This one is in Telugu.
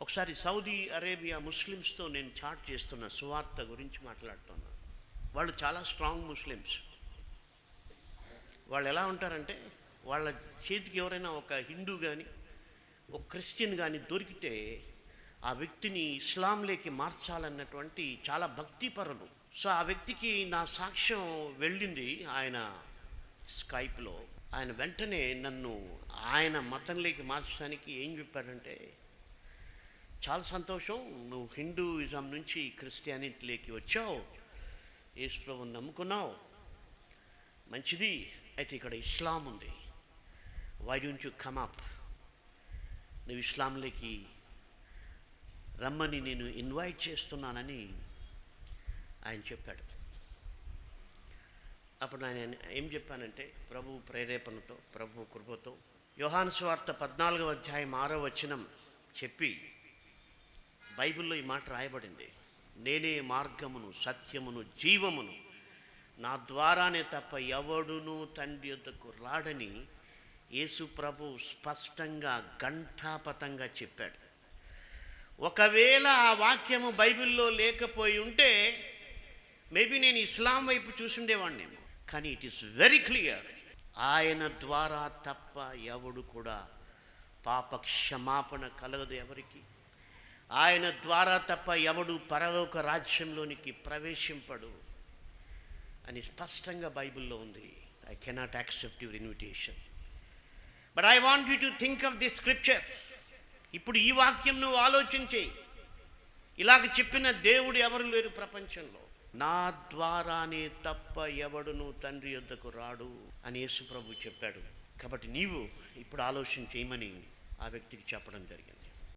ఒకసారి సౌదీ అరేబియా ముస్లిమ్స్తో నేను చాట్ చేస్తున్న సువార్త గురించి మాట్లాడుతున్నా. వాళ్ళు చాలా స్ట్రాంగ్ ముస్లిమ్స్. వాళ్ళు ఎలా ఉంటారంటే వాళ్ళ చేతికి ఎవరైనా ఒక హిందూ కానీ ఒక క్రిస్టియన్ కానీ దొరికితే ఆ వ్యక్తిని ఇస్లాంలోకి మార్చాలన్నటువంటి చాలా భక్తిపరులు. సో ఆ వ్యక్తికి నా సాక్ష్యం వెళ్ళింది ఆయన స్కైప్లో. ఆయన వెంటనే నన్ను ఆయన మతంలోకి మార్చడానికి ఏం చెప్పాడంటే చాలా సంతోషం. నువ్వు హిందూయిజం నుంచి క్రిస్టియానిటీలోకి వచ్చావు. యేసు నమ్ముకున్నావు. మంచిది. అయితే ఇక్కడ ఇస్లాం ఉంది. Why don't you come up నువ్వు ఇస్లాంలోకి రమ్మని నేను ఇన్వైట్ చేస్తున్నానని ఆయన చెప్పాడు. అప్పుడు ఆయన ఏం చెప్పానంటే ప్రభు ప్రేరేపణతో ప్రభు కృపతో యోహాను స్వార్త పద్నాలుగవ అధ్యాయం ఆరో వచనం చెప్పి బైబిల్లో ఈ మాట రాయబడింది. నేనే మార్గమును సత్యమును జీవమును. నా ద్వారానే తప్ప ఎవడును తండ్రి యొద్దకు రాడని యేసు ప్రభు స్పష్టంగా ఘంటాపతంగా చెప్పాడు. ఒకవేళ ఆ వాక్యము బైబిల్లో లేకపోయి ఉంటే మేబీ నేను ఇస్లాం వైపు చూసుండేవాడినేమో కానీ ఇట్ ఈస్ వెరీ క్లియర్. ఆయన ద్వారా తప్ప ఎవడు కూడా పాప క్షమాపణ కలగదు ఎవరికి. ఆయన ద్వారా తప్ప ఎవడు పరలోక రాజ్యంలోనికి ప్రవేశింపడు అని స్పష్టంగా బైబిల్లో ఉంది. I cannot accept your invitation but I want you to think of the scripture ఇప్పుడు ఈ వాక్యం నువ్వు ఆలోచించే ఇలాగ చెప్పిన దేవుడు ఎవరు లేరు ప్రపంచంలో. నా ద్వారానే తప్ప ఎవడును తండ్రి యొద్దకు రాడు అని యేసుప్రభు చెప్పాడు. కాబట్టి నీవు ఇప్పుడు ఆలోచన చేయమని ఆ వ్యక్తికి చెప్పడం జరిగింది.